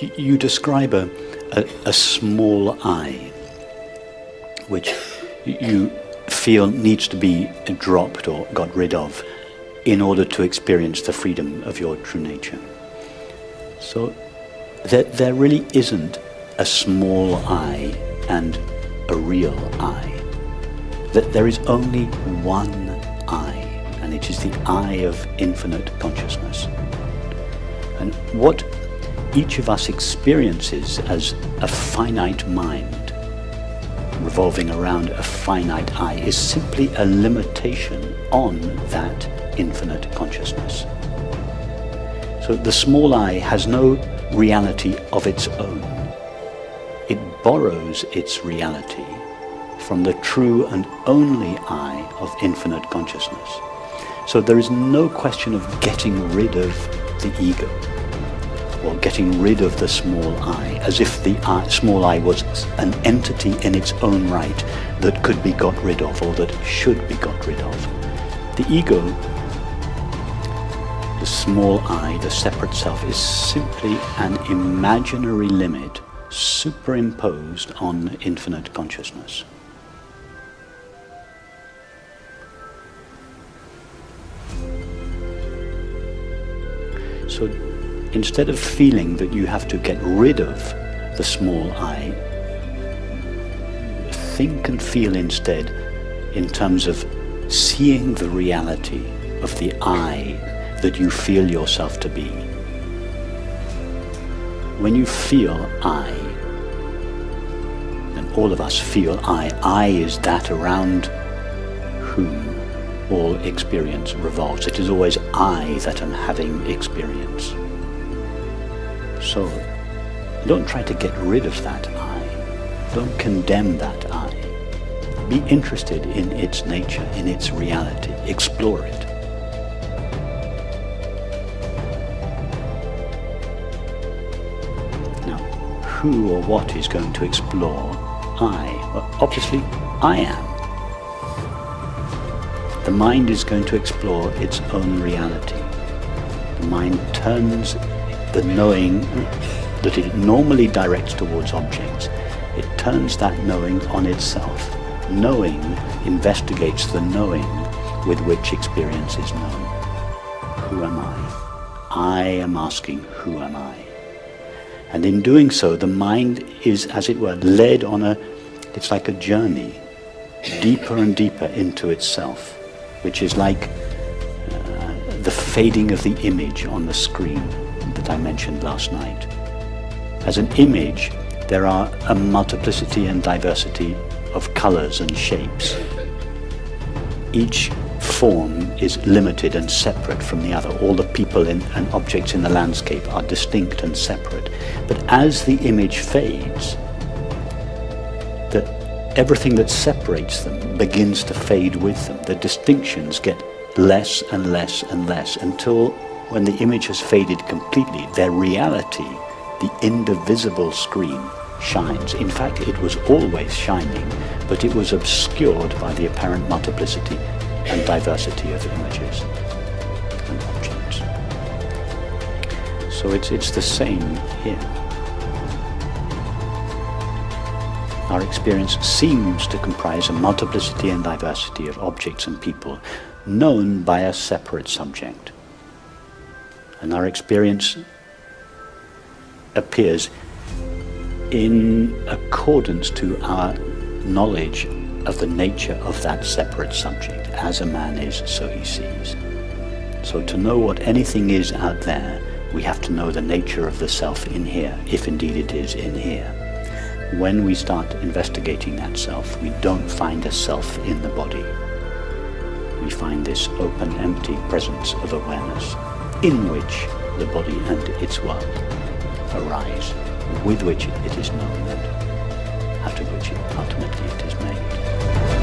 you, describe a, a, a small I, which you feel needs to be dropped or got rid of in order to experience the freedom of your true nature. So there, there really isn't a small I and a real I. That there is only one I, and it is the I of infinite consciousness. And what each of us experiences as a finite mind revolving around a finite I is simply a limitation on that infinite consciousness. So the small I has no reality of its own. It borrows its reality from the true and only I of infinite consciousness. So there is no question of getting rid of the ego or getting rid of the small I, as if the I, small I was an entity in its own right that could be got rid of or that should be got rid of. The ego, the small I, the separate self, is simply an imaginary limit superimposed on infinite consciousness. So instead of feeling that you have to get rid of the small I, think and feel instead in terms of seeing the reality of the I that you feel yourself to be. When you feel I, and all of us feel I, I is that around whom all experience revolves. It is always I that am having experience. So don't try to get rid of that I. Don't condemn that I. Be interested in its nature, in its reality. Explore it. Now, who or what is going to explore I? Well, obviously, I am. The mind is going to explore its own reality. The mind turns the knowing that it normally directs towards objects, it turns that knowing on itself. Knowing investigates the knowing with which experience is known. Who am I? I am asking, who am I? And in doing so, the mind is, as it were, led on a, it's like a journey, deeper and deeper into itself, which is like uh, the fading of the image on the screen I mentioned last night. As an image, there are a multiplicity and diversity of colors and shapes. Each form is limited and separate from the other. All the people in, and objects in the landscape are distinct and separate. But as the image fades, that everything that separates them begins to fade with them. The distinctions get less and less and less until when the image has faded completely, their reality, the indivisible screen, shines. In fact, it was always shining, but it was obscured by the apparent multiplicity and diversity of images and objects. So it's, it's the same here. Our experience seems to comprise a multiplicity and diversity of objects and people known by a separate subject and our experience appears in accordance to our knowledge of the nature of that separate subject. As a man is, so he sees. So to know what anything is out there, we have to know the nature of the self in here, if indeed it is in here. When we start investigating that self, we don't find a self in the body. We find this open, empty presence of awareness in which the body and its world arise, with which it is known and out of which ultimately it is made.